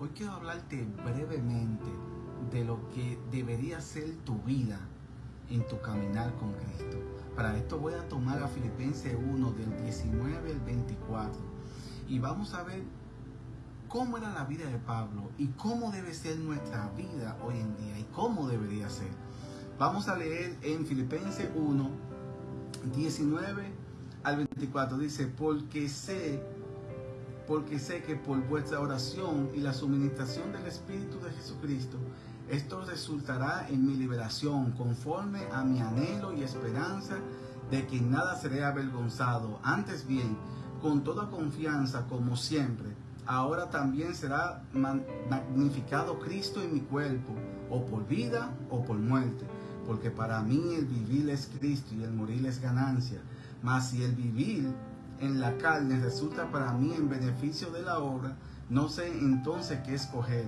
Hoy quiero hablarte brevemente de lo que debería ser tu vida en tu caminar con Cristo. Para esto voy a tomar a Filipenses 1 del 19 al 24 y vamos a ver cómo era la vida de Pablo y cómo debe ser nuestra vida hoy en día y cómo debería ser. Vamos a leer en Filipenses 1, 19 al 24. Dice, porque sé porque sé que por vuestra oración y la suministración del Espíritu de Jesucristo, esto resultará en mi liberación, conforme a mi anhelo y esperanza de que nada seré avergonzado. Antes bien, con toda confianza, como siempre, ahora también será magnificado Cristo en mi cuerpo, o por vida o por muerte. Porque para mí el vivir es Cristo y el morir es ganancia. Mas si el vivir en la carne resulta para mí en beneficio de la obra, no sé entonces qué escoger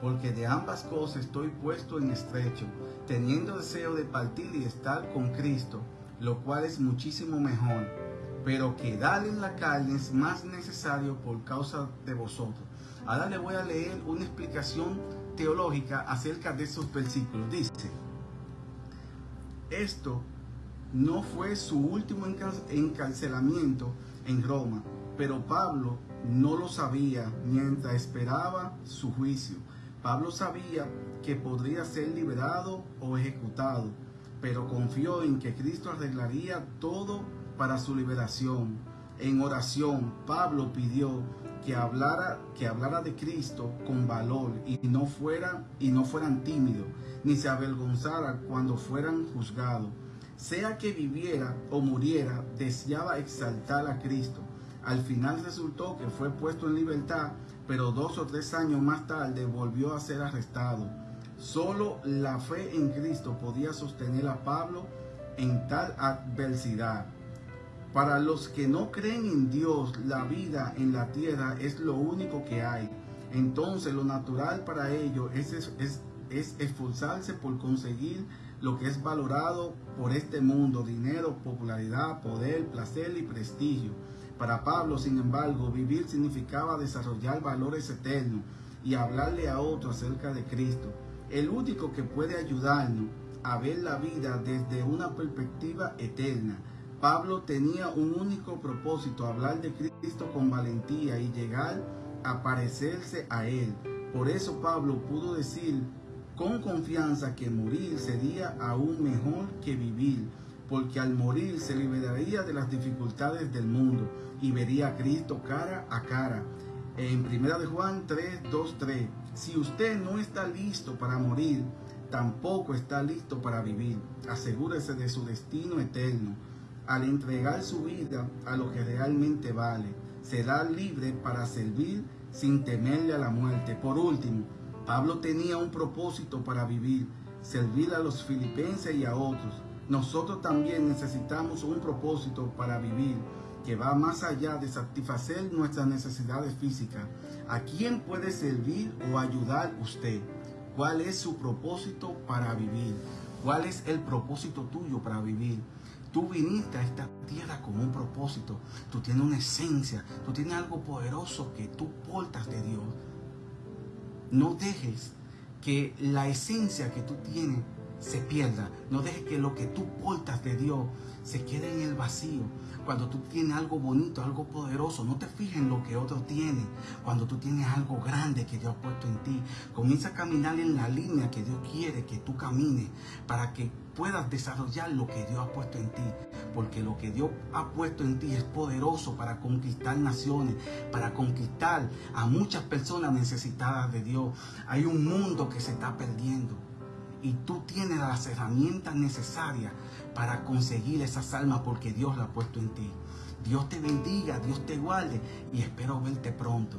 porque de ambas cosas estoy puesto en estrecho, teniendo deseo de partir y estar con Cristo, lo cual es muchísimo mejor, pero quedar en la carne es más necesario por causa de vosotros. Ahora le voy a leer una explicación teológica acerca de esos versículos. Dice, esto no fue su último encarcelamiento en Roma, pero Pablo no lo sabía mientras esperaba su juicio Pablo sabía que podría ser liberado o ejecutado, pero confió en que Cristo arreglaría todo para su liberación. En oración, Pablo pidió que hablara, que hablara de Cristo con valor y no fuera y no fueran tímidos, ni se avergonzara cuando fueran juzgados. Sea que viviera o muriera, deseaba exaltar a Cristo. Al final resultó que fue puesto en libertad pero dos o tres años más tarde volvió a ser arrestado. Solo la fe en Cristo podía sostener a Pablo en tal adversidad. Para los que no creen en Dios, la vida en la tierra es lo único que hay. Entonces lo natural para ellos es, es, es esforzarse por conseguir lo que es valorado por este mundo, dinero, popularidad, poder, placer y prestigio. Para Pablo, sin embargo, vivir significaba desarrollar valores eternos y hablarle a otros acerca de Cristo. El único que puede ayudarnos a ver la vida desde una perspectiva eterna. Pablo tenía un único propósito, hablar de Cristo con valentía y llegar a parecerse a Él. Por eso Pablo pudo decir con confianza que morir sería aún mejor que vivir porque al morir se liberaría de las dificultades del mundo y vería a Cristo cara a cara. En 1 de Juan 3, 2, 3, si usted no está listo para morir, tampoco está listo para vivir. Asegúrese de su destino eterno. Al entregar su vida a lo que realmente vale, será libre para servir sin temerle a la muerte. Por último, Pablo tenía un propósito para vivir, servir a los filipenses y a otros nosotros también necesitamos un propósito para vivir que va más allá de satisfacer nuestras necesidades físicas. ¿A quién puede servir o ayudar usted? ¿Cuál es su propósito para vivir? ¿Cuál es el propósito tuyo para vivir? Tú viniste a esta tierra con un propósito. Tú tienes una esencia. Tú tienes algo poderoso que tú portas de Dios. No dejes que la esencia que tú tienes se pierda. No dejes que lo que tú portas de Dios se quede en el vacío. Cuando tú tienes algo bonito, algo poderoso, no te fijes en lo que otro tiene. Cuando tú tienes algo grande que Dios ha puesto en ti, comienza a caminar en la línea que Dios quiere que tú camines para que puedas desarrollar lo que Dios ha puesto en ti. Porque lo que Dios ha puesto en ti es poderoso para conquistar naciones, para conquistar a muchas personas necesitadas de Dios. Hay un mundo que se está perdiendo y tú tienes las herramientas necesarias para conseguir esas almas porque Dios la ha puesto en ti. Dios te bendiga, Dios te guarde y espero verte pronto.